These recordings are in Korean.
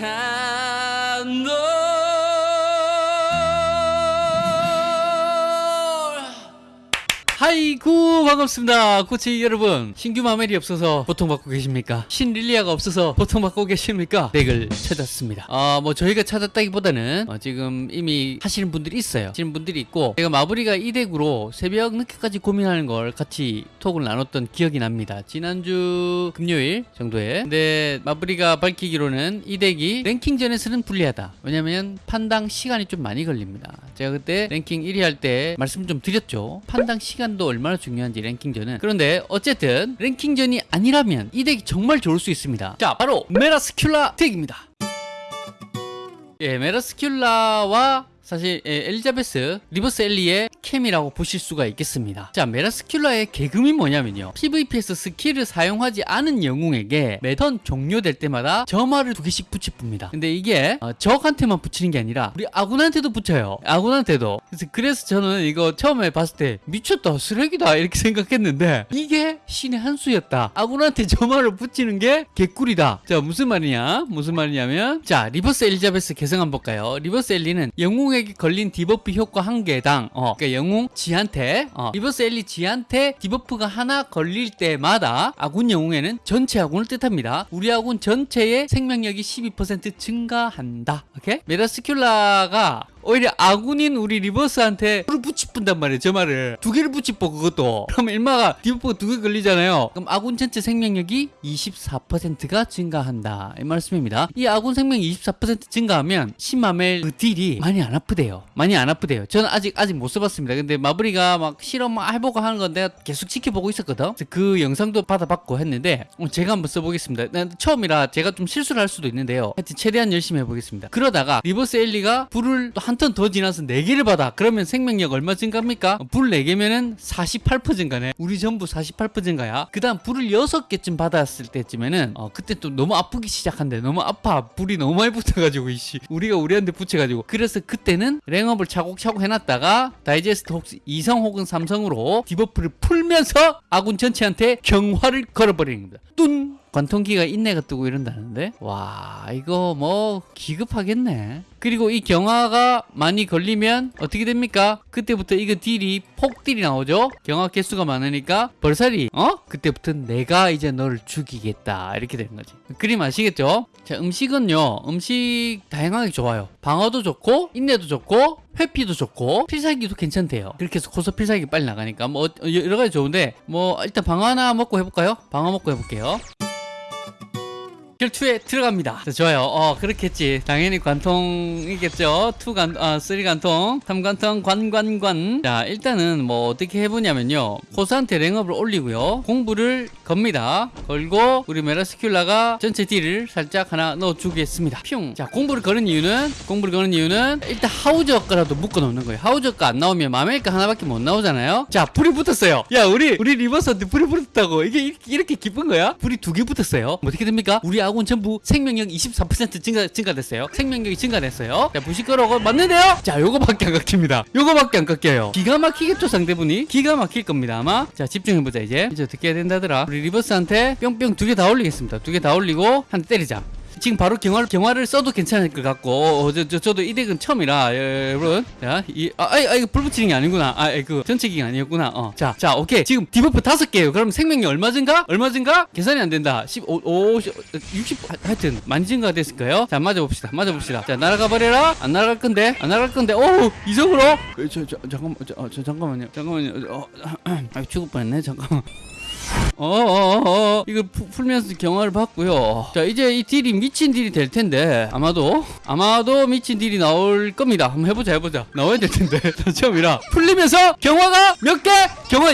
야 하이구 반갑습니다. 코치 여러분 신규 마멜이 없어서 고통받고 계십니까? 신 릴리아가 없어서 고통받고 계십니까? 덱을 찾았습니다. 어뭐 저희가 찾았다기보다는 어, 지금 이미 하시는 분들이 있어요. 하시는 분들이 있고 제가 마블이가 이 덱으로 새벽 늦게까지 고민하는 걸 같이 톡을 나눴던 기억이 납니다. 지난주 금요일 정도에. 근데 마블이가 밝히기로는 이 덱이 랭킹전에서는 불리하다. 왜냐면 판당 시간이 좀 많이 걸립니다. 제가 그때 랭킹 1위 할 때 말씀 좀 드렸죠. 판당 시간 도 얼마나 중요한지 랭킹전은. 그런데 어쨌든 랭킹전이 아니라면 이 덱이 정말 좋을 수 있습니다. 자 바로 메라스큘라 덱입니다. 예, 메라스큘라와 사실 예, 엘리자베스 리버스 엘리의 케미라고 보실 수가 있겠습니다. 자 메라스큘라의 개성이 뭐냐면요. PVP에서 스킬을 사용하지 않은 영웅에게 매턴 종료될 때마다 점화를 두 개씩 붙여줍니다. 근데 이게 어, 적한테만 붙이는 게 아니라 우리 아군한테도 붙여요. 아군한테도. 그래서, 그래서 저는 이거 처음에 봤을 때 미쳤다 쓰레기다 이렇게 생각했는데 이게 신의 한 수였다. 아군한테 점화를 붙이는 게 개꿀이다. 자 무슨 말이냐? 무슨 말이냐면 자 리버스 엘리자베스 개성 한번 볼까요? 리버스 엘리는 영웅의 영웅에게 걸린 debuff 효과 한 개당 어, 그러니까 영웅 지한테 어, 리버스 엘리 지한테 debuff가 하나 걸릴 때마다 아군 영웅에는 전체 아군을 뜻합니다. 우리 아군 전체의 생명력이 12% 증가한다. 오케이? 메라스큘라가 오히려 아군인 우리 리버스한테 불을 붙이뿐단 말이에요 저 말을. 두 개를 붙이고 그것도. 그럼 일마가 debuff가 두 개 걸리잖아요. 그럼 아군 전체 생명력이 24%가 증가한다. 이 말씀입니다. 이 아군 생명이 24% 증가하면 신마멜 그 딜이 많이 안 아프대요. 많이 안 아프대요. 저는 아직 아직 못 써봤습니다. 근데 마블이가 막 실험 막 해보고 하는 건 내가 계속 지켜보고 있었거든. 그 영상도 받아봤고 했는데 어, 제가 한번 써보겠습니다. 난 처음이라 제가 좀 실수를 할 수도 있는데요. 하여튼 최대한 열심히 해보겠습니다. 그러다가 리버스 엘리가 불을 또한 턴 더 지나서 4개를 받아. 그러면 생명력 얼마 증가합니까? 불 4개면은 48% 증가네. 우리 전부 48% 증가야. 그 다음 불을 6개쯤 받았을 때쯤에는 어, 그때 또 너무 아프기 시작한대. 너무 아파. 불이 너무 많이 붙어가지고 이씨. 우리가 우리한테 붙여가지고. 그래서 그때는 랭업을 차곡차곡 해놨다가 다이제스트 혹시 2성 혹은 3성으로 debuff를 풀면서 아군 전체한테 경화를 걸어버리는 겁니다. 뚠 관통기가 인내가 뜨고 이런다는데? 와 이거 뭐 기급하겠네. 그리고 이 경화가 많이 걸리면 어떻게 됩니까? 그때부터 이거 딜이 폭딜이 나오죠? 경화 개수가 많으니까 벌살이 어? 그때부터 내가 이제 너를 죽이겠다. 이렇게 되는 거지. 그림 아시겠죠? 자 음식은요. 음식 다양하게 좋아요. 방어도 좋고 인내도 좋고 회피도 좋고 필살기도 괜찮대요. 그렇게 해서 고소 필살기 빨리 나가니까 뭐 여러 가지 좋은데 뭐 일단 방어 하나 먹고 해볼까요? 방어 먹고 해볼게요 결투에 들어갑니다. 자, 좋아요. 어, 그렇겠지. 당연히 관통이겠죠. two 관, 아, three 관통, 삼 관통, 관, 관, 관. 자, 일단은 뭐 어떻게 해보냐면요. 코스한테 rank up을 올리고요. 공불을 겁니다. 걸고, 우리 메라스큘라가 전체 deal을 살짝 하나 넣어주겠습니다. 뿅. 자, 공불을 거는 이유는, 공불을 거는 이유는 일단 하우저가라도 묶어 놓는 거예요. 하우저가 안 나오면 마멜가 하나밖에 못 나오잖아요. 자, 불이 붙었어요. 야, 우리, 우리 리버스한테 불이 붙었다고. 이게 이렇게, 이렇게 기쁜 거야? 불이 두 개 붙었어요. 뭐 어떻게 됩니까? 우리 아군 전부 생명력 24% 증가, 증가됐어요. 생명력이 증가됐어요. 자, 부시끄러고 맞는데요? 자, 요거밖에 안 깎입니다. 요거밖에 안 깎여요. 기가 막히겠죠, 상대분이? 기가 막힐 겁니다, 아마. 자, 집중해보자, 이제. 이제 어떻게 해야 된다더라? 우리 리버스한테 뿅뿅 두 개 다 올리겠습니다. 두 개 다 올리고, 한 대 때리자. 지금 바로 경화를, 경화를 써도 괜찮을 것 같고 어, 저, 저, 저도 이 deck은 처음이라 예, 여러분. 자, 이, 아, 아, 이거 불 붙이는 게 아니구나. 아, 그 전체 기가 아니었구나. 어. 자, 자 오케이. 지금 debuff 다섯 개예요. 그럼 생명력 얼마 증가? 얼마 증가? 계산이 안 된다. 15, 50, 60 하여튼 많이 증가가 됐을까요? 자 맞아봅시다. 맞아봅시다. 자 날아가 버려라. 안 날아갈 건데? 안 날아갈 건데? 오 이성으로? 저, 저, 잠깐만 저, 어, 저 잠깐만요. 잠깐만요. 어, 아 죽을 뻔했네. 잠깐만 어어어 어, 어. 이거 푸, 풀면서 경화를 받고요. 자 이제 이 딜이 미친 딜이 될 텐데 아마도 아마도 미친 딜이 나올 겁니다. 한번 해보자 해보자. 나와야 될 텐데. 처음이라. 풀리면서 경화가 몇 개? 경화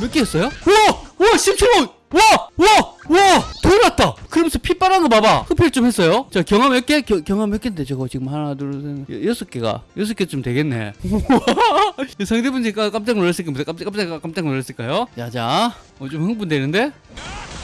몇 개였어요? 우와! 우와 17호 와! 와! 와! 돌았다! 그러면서 피 빨한 거 봐봐. 흡혈 좀 했어요. 자, 경화 몇 개? 겨, 경화 몇 개인데, 저거 지금 하나, 둘, 셋, 여섯 개가. 여섯 개쯤 되겠네. 상대분 지금 깜짝 놀랐을 겁니다. 깜짝, 깜짝, 깜짝 놀랐을까요? 자, 자. 어, 좀 흥분되는데?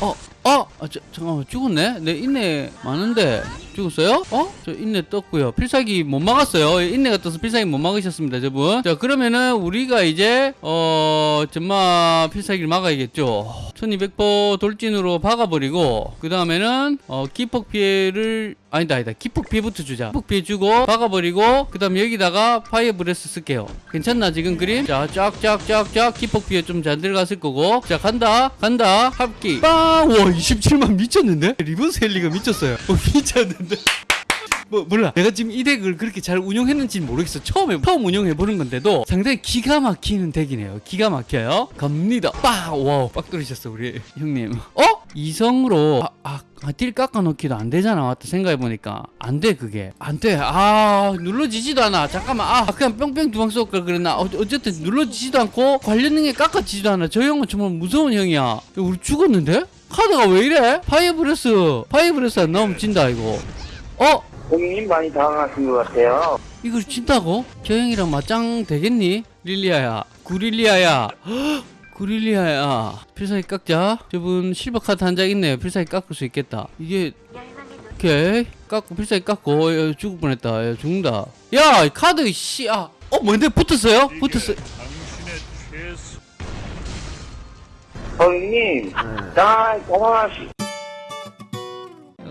어, 아, 아 저, 잠깐만 죽었네? 내 인내 많은데. 죽었어요? 어? 저 인내 떴고요. 필살기 못 막았어요. 인내가 떠서 필살기 못 막으셨습니다 저분. 자 그러면은 우리가 이제 어 정말 필살기를 막아야겠죠. 1200포 돌진으로 박아버리고 그 다음에는 어 기폭 피해를 아니다 아니다. 기폭 피해부터 주자. 기폭 피해 주고 박아버리고 그 다음 여기다가 fire breath 쓸게요. 괜찮나 지금 그림? 자 쫙쫙쫙쫙 기폭 피해 좀잘 들어갔을 거고. 자 간다 간다. 합기. 빵와 27만 미쳤는데? 리버스 헬리가 미쳤어요. 어, 미쳤는데? 뭐 몰라. 내가 지금 이 deck을 그렇게 잘 운영했는지는 모르겠어. 처음에 처음 운영해보는 건데도 상당히 기가 막히는 deck이네요. 기가 막혀요. 갑니다. 빠 wow 빡 뚫으셨어 우리 형님. 어? 이성으로 아, 아, 아, deal 깎아놓기도 안 되잖아 맞다 생각해보니까 안 돼 그게 안 돼 아 눌러지지도 않아 잠깐만 아 그냥 뿅뿅 두 방 쏠걸 그랬나 어, 어쨌든 눌러지지도 않고 관련 능력 깎아지지도 않아 저 형은 정말 무서운 형이야 야, 우리 죽었는데? 카드가 왜 이래? fire breath fire breath 안 나오면 진다 이거 어? 고객님 많이 당황하신 것 같아요. 이걸 진다고? 저 형이랑 맞짱 되겠니? 릴리아야 구릴리아야 헉, 구릴리아야. 필살기 깎자. 저분 실버 카드 한 장 있네요. 필살기 깎을 수 있겠다. 이게 오케이 깎고 필살기 깎고 야, 죽을 뻔했다. 야, 죽는다. 야이 카드 씨아. 어 뭔데? 붙었어요? 붙었어. 고객님, 나 당황하시.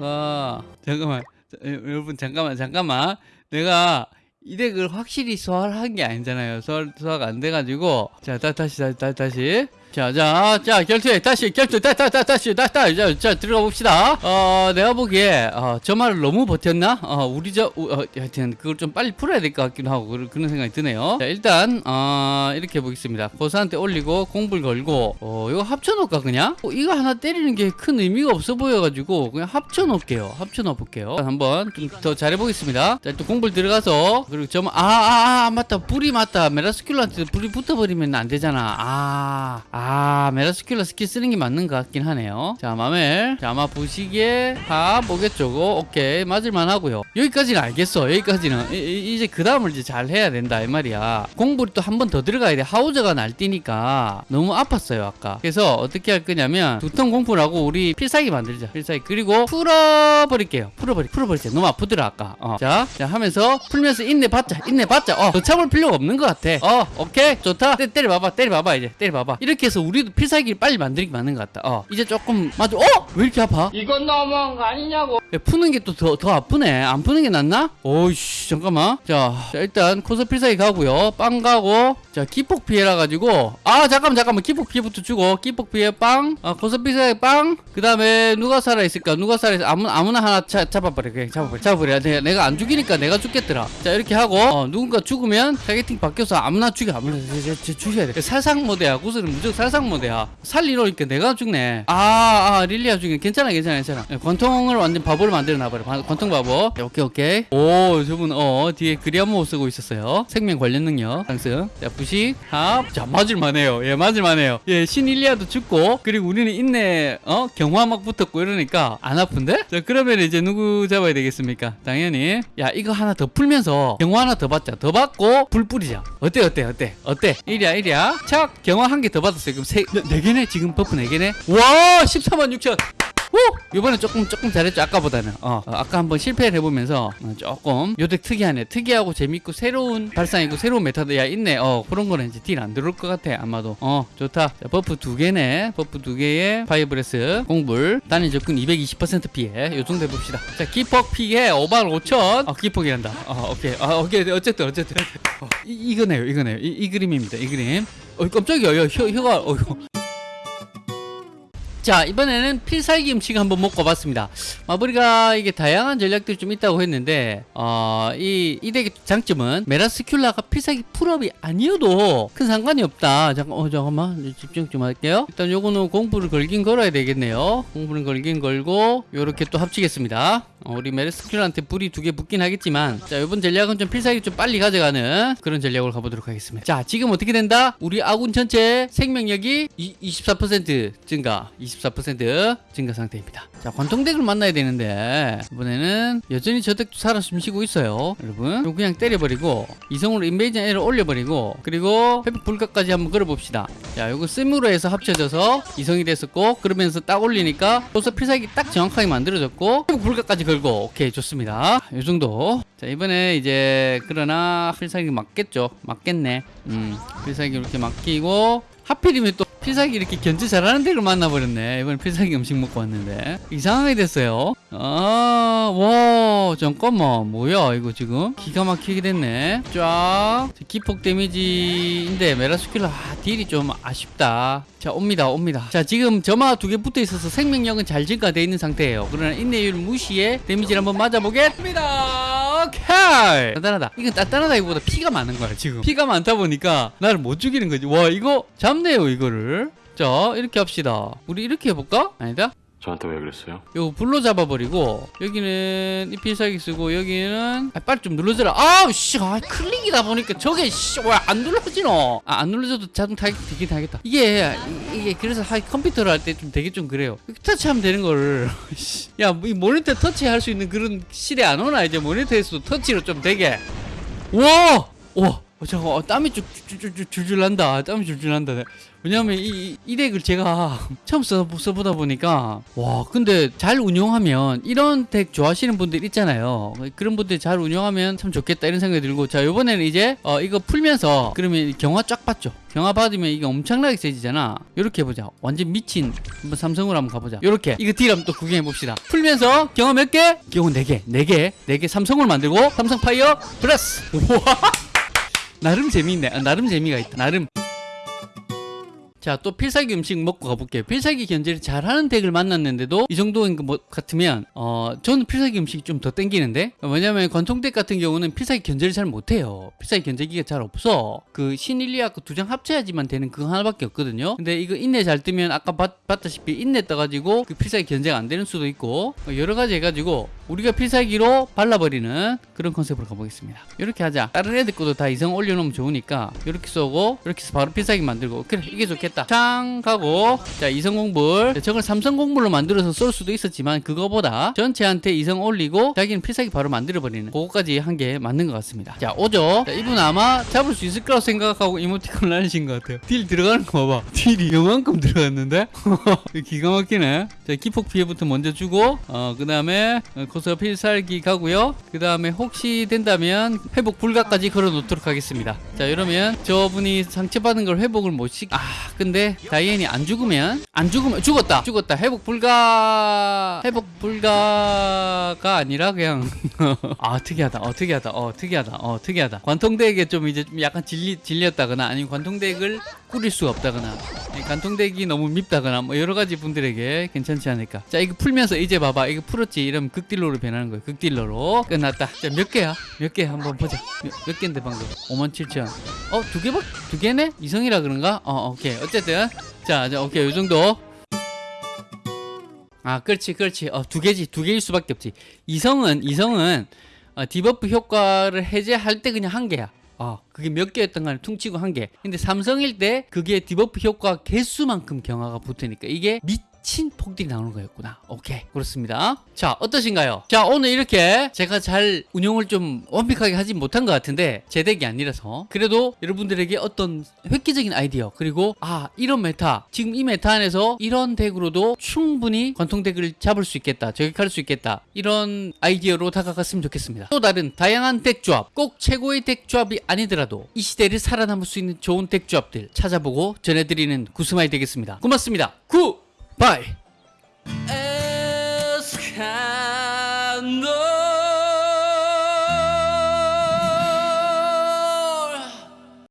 아 잠깐만. 자, 여- 여러분 잠깐만 잠깐만. 내가 이 덱을 확실히 소화한 게 아니잖아요. 소화, 소화가 안 돼가지고. 자 다, 다시 다시 다시 자 자 자 결투해. 다시 결투 다 다 다 다시 다 다 자, 자 들어가 봅시다. 어 내가 보기에 어, 저 말을 너무 버텼나? 어 우리 저 우- 어, 하여튼 그걸 좀 빨리 풀어야 될 것 같기도 하고 그런, 생각이 드네요. 자 일단 어 이렇게 해보겠습니다. 고사한테 올리고 공불 걸고. 어 이거 합쳐놓을까 그냥? 어, 이거 하나 때리는 게 큰 의미가 없어 보여가지고 그냥 합쳐놓을게요. 합쳐놓을게요. 한번 좀 더 잘해보겠습니다. 자 또 공불 들어가서 그리고 점 아아아 아, 맞다. 불이 맞다. 메라스큘라한테 불이 붙어버리면 안 되잖아. 아, 아 메라스큘라 스킬 쓰는 게 맞는 것 같긴 하네요. 자 마멜. 자 아마 부시기에 하 보겠죠 고 오케이. 맞을만 하고요. 여기까지는 알겠어. 여기까지는. 이, 제그 다음을 이제 잘 해야 된다 이 말이야. 공불이 또 한 번 더 들어가야 돼. 하우저가 날뛰니까 너무 아팠어요 아까. 그래서 어떻게 할 거냐면 두 turn 공불하고 우리 필살기 만들자. 필살기. 그리고 풀어버릴게요. 풀어버리 풀어버리자 너무 아프더라 아까. 어. 자, 자 하면서 풀면서 인내 받자. 인내 받자. 어 더 참을 필요가 없는 것 같아. 어 오케이. 좋다. 때, 때려봐봐. 때려봐봐 이제. 때려봐봐. 이렇게 해서 우리도 필살기를 빨리 만들기 맞는 것 같다. 어 이제 조금 맞아 어 왜 이렇게 아파? 이건 너무한 거 아니냐고. 야, 푸는 게 또 더 더 아프네. 안 푸는 게 낫나? 오이씨, 잠깐만. 자, 자, 일단 코스 필살기 가고요. 빵 가고. 자, 기폭 피해라 가지고. 아, 잠깐만, 잠깐만. 기폭 피해부터 주고. 기폭 피해 빵. 아, 코스 필살기 빵. 그 다음에 누가 살아 있을까? 누가 살아 있어? 아무 아무나 하나 차, 잡아버려. 그냥 잡아버려. 잡아버려. 내가, 내가 안 죽이니까 내가 죽겠더라. 자, 이렇게 하고. 어, 누군가 죽으면 targeting 바뀌어서 아무나 죽여. 아무나 저, 저, 저, 죽여야 돼. 살상 모드야. 구슬은 무조건 살상 모드야. 살리놓으니까 내가 죽네. 아, 아, 릴리아 죽이네. 괜찮아, 괜찮아, 괜찮아. 예, 권통을 완전 바보 를 만들어 놔버려. 바- 권통 바보. 자, 오케이, 오케이. 오, 저분, 어, 뒤에 그리아모 쓰고 있었어요. 생명 관련 능력. 상승. 자, 부식, 합. 자, 맞을만 해요. 예, 맞을만 해요. 예, 신 일리아도 죽고, 그리고 우리는 인내, 어, 경화 막 붙었고 이러니까 안 아픈데? 자, 그러면 이제 누구 잡아야 되겠습니까? 당연히. 야, 이거 하나 더 풀면서 경화 하나 더 받자. 더 받고, 불 뿌리자. 어때, 어때, 어때? 어때? 이리야, 이리야. 착, 경화 한 개 더 받았어요. 그럼 세, 네, 네 개네? 지금 buff 네 개네? 와, 14만 6천. 오! 이번에 조금 조금 잘했죠 아까보다는. 어, 어, 아까 한번 실패를 해보면서 어, 조금 요 deck 특이하네. 특이하고 재밌고 새로운 발상이고 새로운 meta deck이야 있네. 어 그런 거는 이제 deal 안 들어올 것 같아 아마도. 어 좋다. 자, buff 두 개네. buff 두 개에 fire breath 공불. 단일 접근 220% 피해. 요 정도 해봅시다. 자 기폭 피해. 5만 5천. 어 기폭이란다. 어 오케이. 아 오케이. 어쨌든 어쨌든. 어, 이, 이거네요 이거네요. 이, 이 그림입니다 이 그림. 어 깜짝이야. 야, 혀, 혀가 어 자 이번에는 필살기 음식 한번 먹어봤습니다. 마블이가 이게 다양한 전략들이 좀 있다고 했는데 어 이 이 덱의 장점은 메라스큘라가 필살기 풀업이 아니어도 큰 상관이 없다. 잠깐 어 잠깐만. 집중 좀 할게요. 일단 요거는 공부를 걸긴 걸어야 되겠네요. 공부를 걸긴 걸고 요렇게 또 합치겠습니다. 어, 우리 메르스킬한테 불이 두 개 붙긴 하겠지만 자 이번 전략은 좀 필살기 좀 빨리 가져가는 그런 전략으로 가보도록 하겠습니다. 자 지금 어떻게 된다? 우리 아군 전체 생명력이 이, 24% 증가. 24% 증가 상태입니다. 자 관통덱을 만나야 되는데 이번에는 여전히 저 덱도 살아 숨쉬고 있어요. 여러분 이거 그냥 때려버리고 이성으로 인베이전 L을 올려버리고 그리고 회복 불가까지 한번 걸어봅시다. 자 요거 씀으로 해서 합쳐져서 이성이 됐었고 그러면서 딱 올리니까 벌써 필살기 딱 정확하게 만들어졌고 회복 불가까지 걸고 오케이 좋습니다. 요 정도. 자 이번에 이제 그러나 필살기 맞겠죠? 맞겠네. 음 필살기 이렇게 맡기고 하필이면 또 필살기 이렇게 견제 잘하는 덱을 만나버렸네. 이번에 필살기 음식 먹고 왔는데. 이상하게 됐어요. 아와 잠깐만. 뭐야 이거 지금? 기가 막히게 됐네. 쫙. 기폭 데미지인데 메라스킬러 아, deal이 좀 아쉽다. 자 옵니다 옵니다. 자 지금 점화 두 개 붙어 있어서 생명력은 잘 증가되어 있는 상태예요. 그러나 인내율 무시에 데미지를 한번 맞아보겠습니다 오케이. 단단하다. 이건 단단하다기보다 피가 많은 거야 지금. 피가 많다 보니까 나를 못 죽이는 거지. 와 이거 잡네요 이거를. 자 이렇게 합시다. 우리 이렇게 해볼까? 아니다 저한테 왜 그랬어요? 요거 불로 잡아버리고 여기는 이 필살기 쓰고 여기는 아, 빨리 좀 눌러줘라 아우 씨 아, 클릭이다 보니까 저게 씨왜안 눌러지노 아, 안 눌러줘도 자동 타겟 되긴 하겠다 이게 이- 이게 그래서 하, 컴퓨터를 할 때 좀 되게 좀 그래요 터치하면 되는 거를 씨. 야, 이 모니터 터치할 수 있는 그런 시대 안 오나 이제 모니터에서도 터치로 좀 되게 와! 와! 어, 잠깐 어, 땀이 쭉 줄줄 줄줄 난다. 땀이 줄줄 난다. 왜냐면 이, 이, 이 덱을 제가 처음 써, 써보다 보니까 와 근데 잘 운용하면 이런 덱 좋아하시는 분들 있잖아요. 그런 분들 잘 운용하면 참 좋겠다 이런 생각이 들고 자 이번에는 이제 어, 이거 풀면서 그러면 경화 쫙 받죠. 경화 받으면 이게 엄청나게 세지잖아. 이렇게 해보자. 완전 미친. 한번 삼성으로 한번 가보자. 이렇게. 이거 deal 한번 또 구경해 봅시다. 풀면서 경화 몇 개? 경화 4개. 4개. 4개 삼성을 만들고 삼성 fire 플러스. 우와 나름 재미있네. 아, 나름 재미가 있다. 나름. 자, 또 필살기 음식 먹고 가볼게요. 필살기 견제를 잘하는 deck을 만났는데도 이 정도인 것 같으면, 어, 저는 필살기 음식이 좀 더 땡기는데? 왜냐면 관통 deck 같은 경우는 필살기 견제를 잘 못해요. 필살기 견제기가 잘 없어. 그 신일리아 그 두 장 합쳐야지만 되는 그거 하나밖에 없거든요. 근데 이거 인내 잘 뜨면 아까 봤, 봤다시피 인내 떠가지고 그 필살기 견제가 안 되는 수도 있고, 어, 여러 가지 해가지고 우리가 필살기로 발라버리는 그런 컨셉으로 가보겠습니다. 이렇게 하자. 다른 애들 것도 다 이성 올려놓으면 좋으니까 이렇게 쏘고 이렇게 해서 바로 필살기 만들고 그래 이게 좋겠다. 짱 가고 자 이성 공불 자, 저걸 삼성 공불로 만들어서 쏠 수도 있었지만 그거보다 전체한테 이성 올리고 자기는 필살기 바로 만들어버리는 그거까지 한 게 맞는 것 같습니다. 자 오죠. 자, 이분 아마 잡을 수 있을 거라고 생각하고 이모티콘을 날리신 것 같아요. 딜 들어가는 거 봐봐. 딜이 요만큼 들어갔는데 기가 막히네. 자 기폭 피해부터 먼저 주고 어 그 다음에 고서 필살기 가고요. 그 다음에 혹시 된다면 회복 불가까지 걸어 놓도록 하겠습니다. 자 이러면 저분이 상처받은 걸 회복을 못 시. 아 근데 다이앤이 안 죽으면 안 죽으면 죽었다. 죽었다. 회복 불가 회복 불가가 아니라 그냥 아 특이하다. 어 특이하다. 어 특이하다. 어 특이하다. 관통덱에 좀 이제 좀 약간 질리 질렸다거나 아니면 관통덱을 꾸릴 수가 없다거나 이 관통덱이 너무 밉다거나 뭐 여러 가지 분들에게 괜찮지 않을까. 자 이거 풀면서 이제 봐봐. 이거 풀었지. 이러면 극딜러로 변하는 거예요. 극딜러로 끝났다. 자 몇 개야? 몇 개 한번 보자. 몇, 몇 개인데 방금? 5만 7천. 어 두 개밖, 두 개네? 이성이라 그런가? 어 오케이. 어쨌든 자, 자 오케이 요 정도. 아, 그렇지, 그렇지. 어, 두 개지, 두 개일 수밖에 없지. 이성은, 이성은, 어, debuff 효과를 해제할 때 그냥 한 개야. 어, 그게 몇 개였던 간에 퉁치고 한 개. 근데 삼성일 때 그게 debuff 효과 개수만큼 경화가 붙으니까 이게 미친 폭딜이 나오는 거였구나. 오케이. 그렇습니다. 자, 어떠신가요? 자, 오늘 이렇게 제가 잘 운영을 좀 완벽하게 하지 못한 것 같은데 제 deck이 아니라서 그래도 여러분들에게 어떤 획기적인 아이디어 그리고 아, 이런 meta 지금 이 meta 안에서 이런 deck으로도 충분히 관통 deck을 잡을 수 있겠다. 저격할 수 있겠다. 이런 아이디어로 다가갔으면 좋겠습니다. 또 다른 다양한 deck 조합 꼭 최고의 deck 조합이 아니더라도 이 시대를 살아남을 수 있는 좋은 deck 조합들 찾아보고 전해드리는 구스마이 되겠습니다. 고맙습니다. 구 Bye.